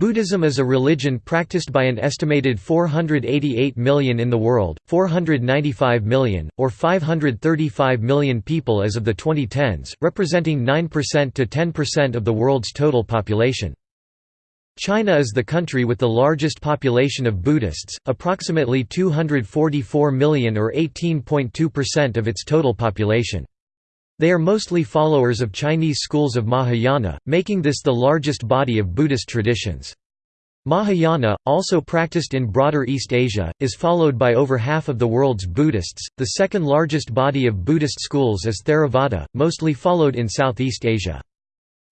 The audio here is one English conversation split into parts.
Buddhism is a religion practiced by an estimated 488 million in the world, 495 million, or 535 million people as of the 2010s, representing 9% to 10% of the world's total population. China is the country with the largest population of Buddhists, approximately 244 million or 18.2% of its total population. They are mostly followers of Chinese schools of Mahayana, making this the largest body of Buddhist traditions. Mahayana, also practiced in broader East Asia, is followed by over half of the world's Buddhists. The second largest body of Buddhist schools is Theravada, mostly followed in Southeast Asia.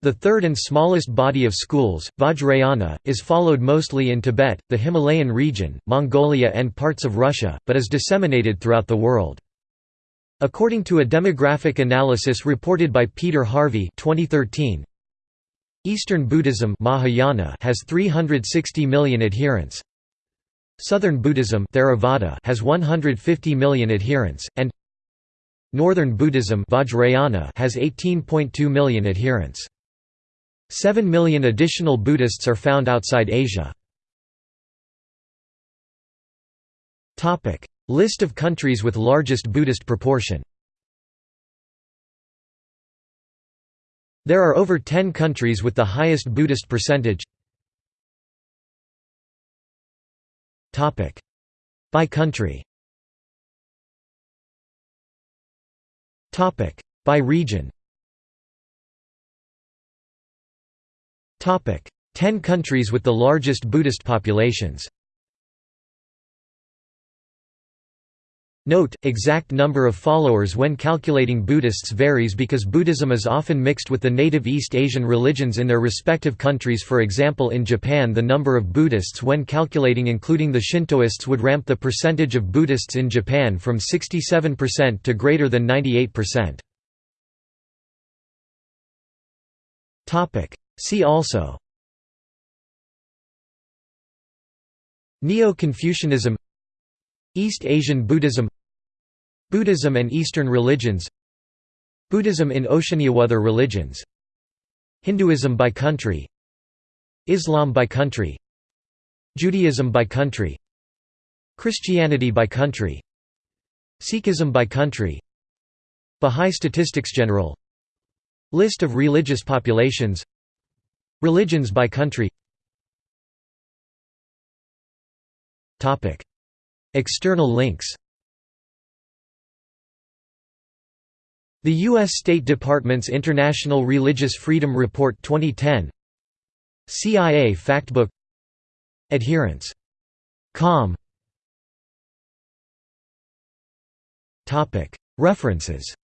The third and smallest body of schools, Vajrayana, is followed mostly in Tibet, the Himalayan region, Mongolia and parts of Russia, but is disseminated throughout the world. According to a demographic analysis reported by Peter Harvey 2013, Eastern Buddhism Mahayana has 360 million adherents. Southern Buddhism Theravada has 150 million adherents, and Northern Buddhism Vajrayana has 18.2 million adherents. 7 million additional Buddhists are found outside Asia. List of countries with largest Buddhist proportion. There are over 10 countries with the highest Buddhist percentage. By country. By region. Ten countries with the largest Buddhist populations Note, exact number of followers when calculating Buddhists varies because Buddhism is often mixed with the native East Asian religions in their respective countries for example in Japan the number of Buddhists when calculating including the Shintoists would ramp the percentage of Buddhists in Japan from 67% to greater than 98%. See also Neo-Confucianism East Asian Buddhism Buddhism and Eastern religions Buddhism in Oceania Other religions Hinduism by country Islam by country Judaism by country Christianity by country Sikhism by country Bahá'í Statistics General List of religious populations Religions by country. External links The U.S. State Department's International Religious Freedom Report 2010 CIA Factbook Adherents. Com References